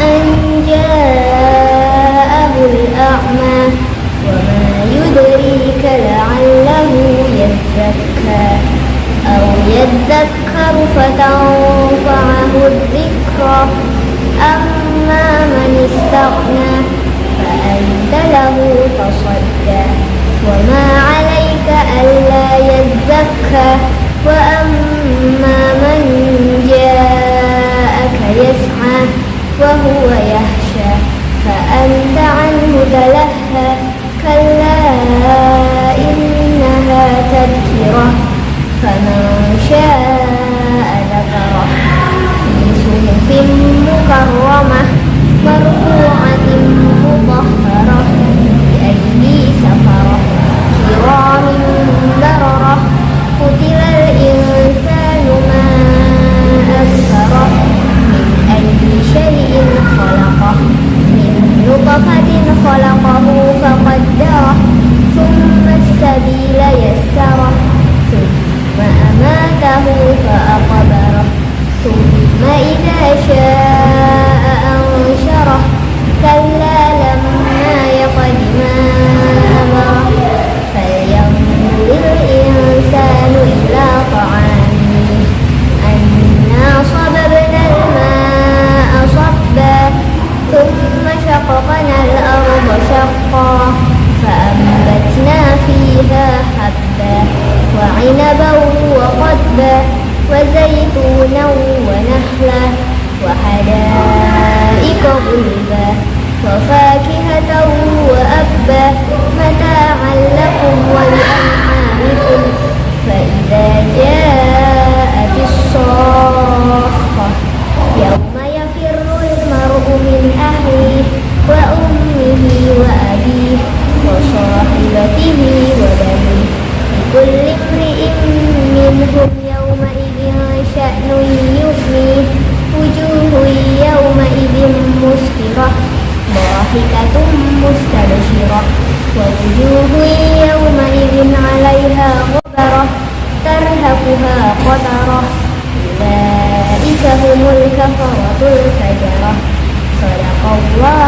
An ja'ahu al-a'ma wa ma yudrika la'allahu yazakka aw yadhakka يذكر فتنفعه الذكرى أما من استغنى وهو يخشى فأنت عنه تلهى. كلا إنها تذكرة فمن شاء شاء أنشره كلا لما يقد ما أمره فلينظر الإنسان إلى طعامه أنا صببنا الماء صبا ثم شققنا الأرض شقا فأنبتنا فيها حبا وعنبا وقدبا وزيتونا ونخلا وحدائق غلبا وفاكهة وأبا متاعا لكم ولأنعامكم فإذا جاءت الصاخة يوم يفر المرء من أهله وأمه وأبيه وصاحبته وبنيه لكل امرئ منهم شأن ووجوه يومئذ عليها غبرة ترهقها قترة أولئك هم الكفرة الفجرة صدق الله